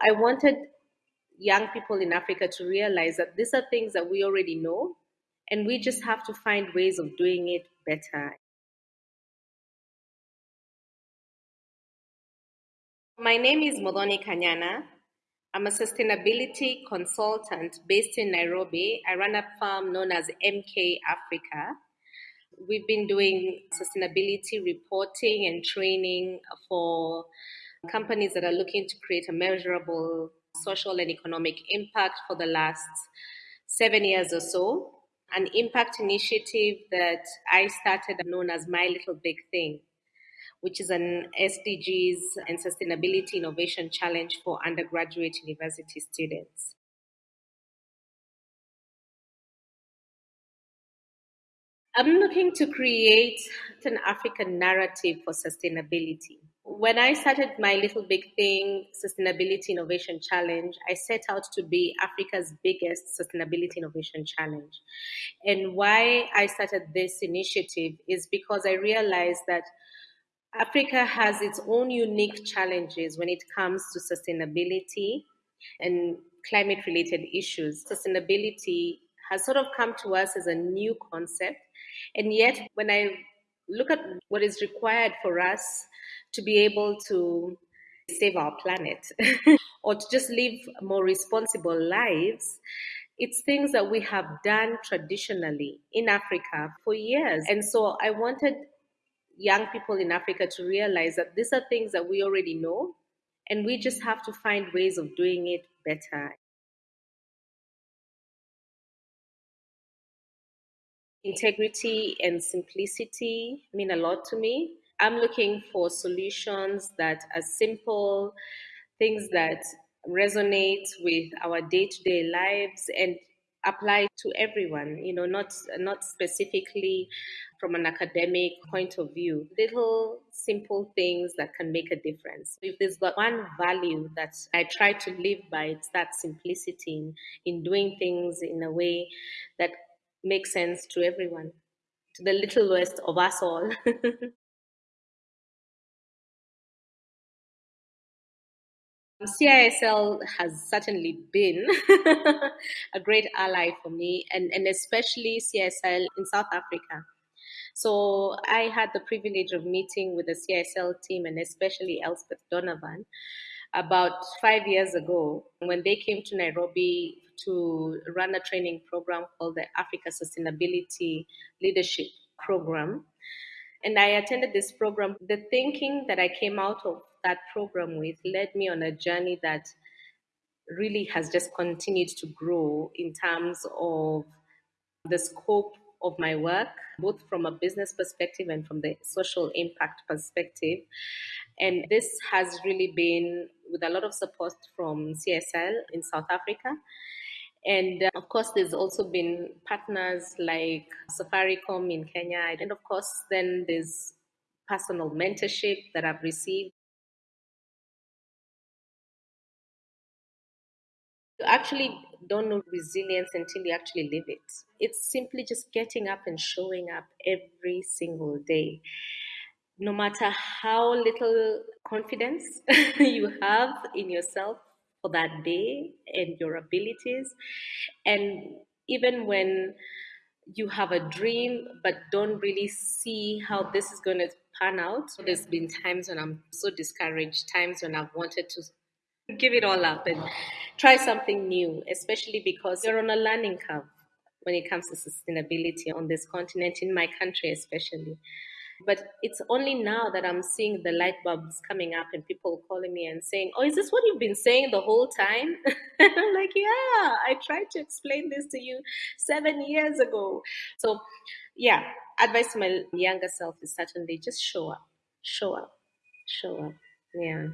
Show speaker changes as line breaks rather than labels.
I wanted young people in Africa to realize that these are things that we already know, and we just have to find ways of doing it better. My name is Muthoni Kanyana. I'm a sustainability consultant based in Nairobi. I run a firm known as MK Africa. We've been doing sustainability reporting and training for companies that are looking to create a measurable social and economic impact for the last seven years or so. An impact initiative that I started known as My Little Big Thing, which is an SDGs and Sustainability Innovation Challenge for undergraduate university students. I'm looking to create an African narrative for sustainability when I started my Little Big Thing Sustainability Innovation Challenge, I set out to be Africa's biggest sustainability innovation challenge. And why I started this initiative is because I realized that Africa has its own unique challenges when it comes to sustainability and climate related issues. Sustainability has sort of come to us as a new concept. And yet, when I look at what is required for us to be able to save our planet or to just live more responsible lives, it's things that we have done traditionally in Africa for years. And so I wanted young people in Africa to realize that these are things that we already know, and we just have to find ways of doing it better. Integrity and simplicity mean a lot to me. I'm looking for solutions that are simple, things that resonate with our day-to-day lives and apply to everyone you know not not specifically from an academic point of view. Little simple things that can make a difference. If there's one value that i try to live by it's that simplicity in, in doing things in a way that makes sense to everyone to the littlest of us all CISL has certainly been a great ally for me, and, and especially CISL in South Africa. So I had the privilege of meeting with the CISL team and especially Elspeth Donovan about five years ago when they came to Nairobi to run a training program called the Africa Sustainability Leadership Program. And I attended this program. The thinking that I came out of that program with led me on a journey that really has just continued to grow in terms of the scope of my work, both from a business perspective and from the social impact perspective. And this has really been with a lot of support from CISL in South Africa. And uh, of course, there's also been partners like Safaricom in Kenya. And of course, then there's personal mentorship that I've received. You actually don't know resilience until you actually live it. It's simply just getting up and showing up every single day. No matter how little confidence you have in yourself, for that day and your abilities. And even when you have a dream but don't really see how this is going to pan out, there's been times when I'm so discouraged, times when I've wanted to give it all up and try something new, especially because you're on a learning curve when it comes to sustainability on this continent, in my country especially. But it's only now that I'm seeing the light bulbs coming up and people calling me and saying, Oh, is this what you've been saying the whole time? I'm like, Yeah, I tried to explain this to you seven years ago. So, yeah, advice to my younger self is certainly just show up, show up, show up. Yeah.